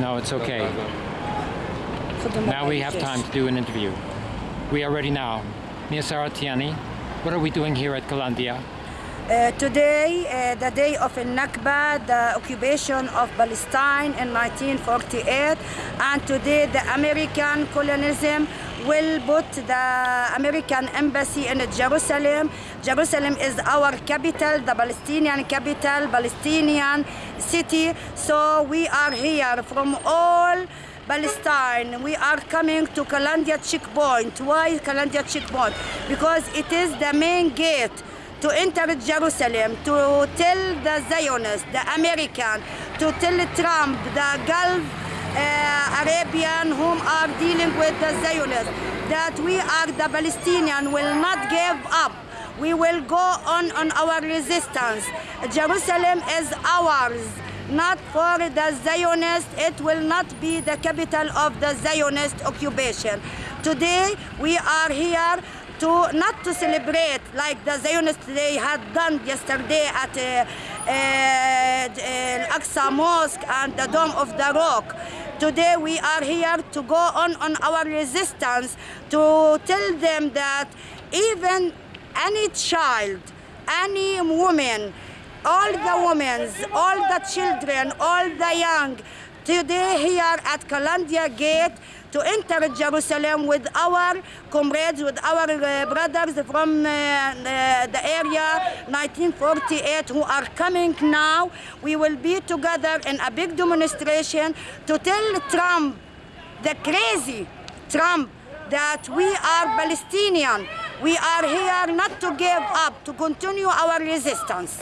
No, it's okay. Now we have time to do an interview. We are ready now. Mia Saratiani, what are we doing here at Kalandia? Uh, today, uh, the day of Nakba, the occupation of Palestine in 1948, and today the American colonialism will put the American embassy in Jerusalem. Jerusalem is our capital, the Palestinian capital, Palestinian city. So we are here from all Palestine. We are coming to Kalandia checkpoint. Why Kalandia checkpoint? Because it is the main gate to enter Jerusalem, to tell the Zionists, the American, to tell Trump, the Gulf uh, Arabian whom are dealing with the Zionists, that we are the Palestinian will not give up. We will go on on our resistance. Jerusalem is ours, not for the Zionists. It will not be the capital of the Zionist occupation. Today we are here to not to celebrate like the Zionists they had done yesterday at uh, uh, Al-Aqsa Mosque and the Dome of the Rock. Today we are here to go on on our resistance to tell them that even any child, any woman, all the women, all the children, all the young, today here at Kalandia Gate to enter Jerusalem with our comrades, with our uh, brothers from uh, uh, the area 1948 who are coming now. We will be together in a big demonstration to tell Trump, the crazy Trump, that we are Palestinian. We are here not to give up, to continue our resistance.